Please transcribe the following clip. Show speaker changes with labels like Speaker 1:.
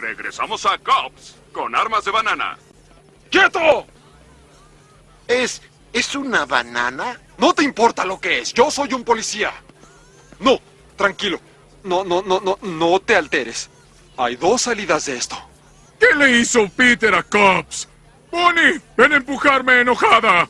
Speaker 1: Regresamos a Cops con armas de banana.
Speaker 2: ¡Quieto!
Speaker 3: ¿Es... es una banana?
Speaker 2: No te importa lo que es, yo soy un policía. No, tranquilo. No, no, no, no, no te alteres. Hay dos salidas de esto.
Speaker 4: ¿Qué le hizo Peter a Cops? Bonnie, ven a empujarme enojada.